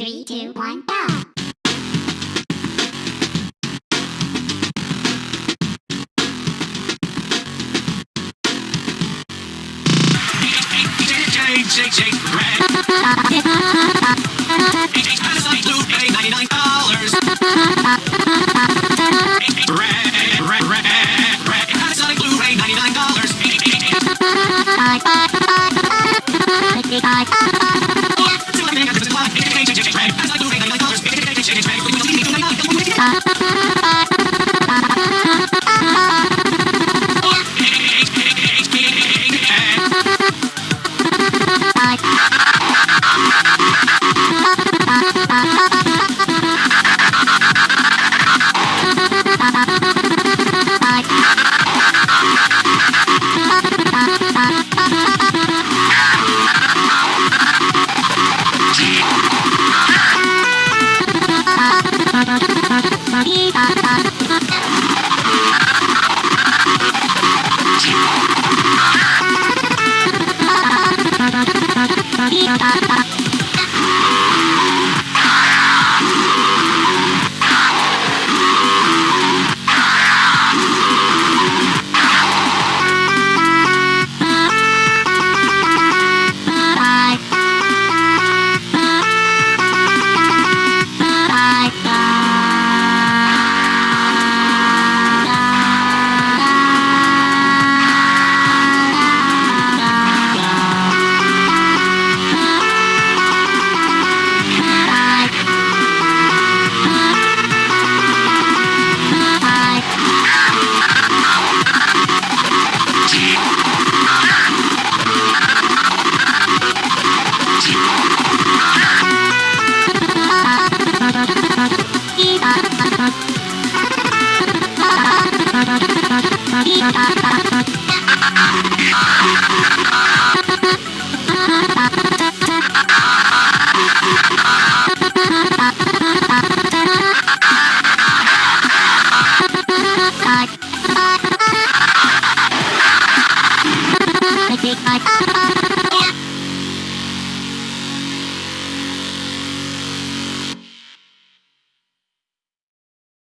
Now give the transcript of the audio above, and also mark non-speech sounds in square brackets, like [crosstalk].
Three, two, one, go. Shake, shake, red. Panasonic Thank [laughs] you. Bye.